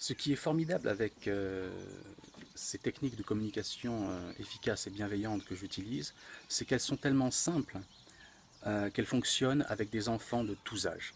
Ce qui est formidable avec euh, ces techniques de communication euh, efficaces et bienveillantes que j'utilise, c'est qu'elles sont tellement simples euh, qu'elles fonctionnent avec des enfants de tous âges.